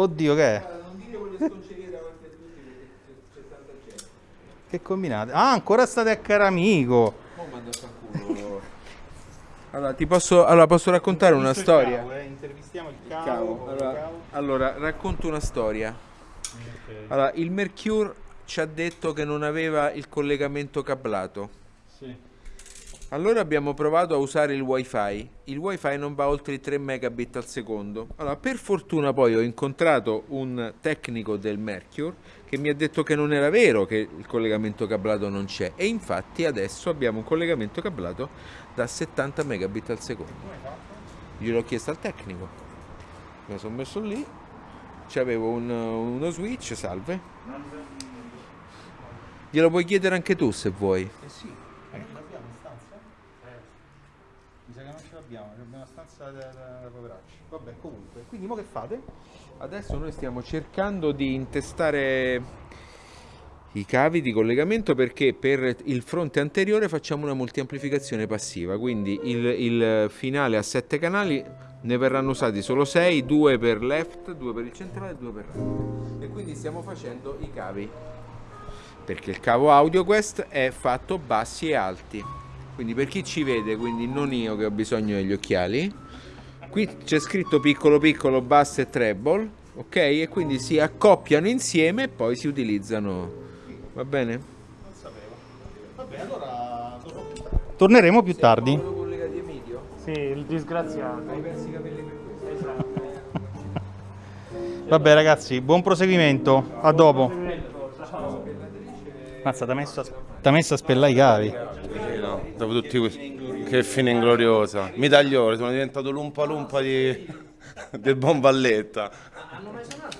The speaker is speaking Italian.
Oddio, che è? Non dire quelle sconcerie davanti a tutti perché c'è, c'è tanta gente. Che combinate? Ah, ancora state a caro amico. Oh. Allora, ti posso, allora, posso raccontare una storia? eh, Intervistiamo il Cavo. cavo. Allora, allora, racconto una storia. Allora, il Mercure ci ha detto che non aveva il collegamento cablato. Sì. Allora abbiamo provato a usare il wifi. Il wifi non va oltre i 3 megabit al secondo. Allora, per fortuna poi ho incontrato un tecnico del Mercure che mi ha detto che non era vero che il collegamento cablato non c'è. E infatti adesso abbiamo un collegamento cablato da 70 megabit al secondo. Gliel'ho chiesto al tecnico. Mi sono messo lì. C'avevo un- uno switch, salve. Glielo puoi chiedere anche tu se vuoi. Eh sì. Eh, ce l'abbiamo in stanza? Mi sa che non ce l'abbiamo, abbiamo una stanza da, da, da poveracci. Vabbè, comunque. Quindi mo che fate? Adesso noi stiamo cercando di intestare i cavi di collegamento perché per il fronte anteriore facciamo una multiamplificazione passiva, quindi il, il finale a 7 canali ne verranno usati solo 6, 2 per left, 2 per il centrale e 2 per right. E quindi stiamo facendo i cavi perché il cavo audio quest è fatto bassi e alti. Quindi per chi ci vede, quindi non io che ho bisogno degli occhiali, qui c'è scritto piccolo piccolo basso e treble, ok? E quindi si accoppiano insieme e poi si utilizzano. Va bene? Non sapevo. Vabbè, allora torneremo più tardi. Sì, il disgraziato. Hai persi i capelli per questo. Esatto. Vabbè ragazzi, buon proseguimento. A dopo. Ciao. Mazza, ti ha messo, a- t'ha messo a spellare i cavi. Dopo tutti questi... Che fine ingloriosa. Mi tagliore, sono diventato l'umpa lumpa di... del bomballetta. Hanno mai suonato.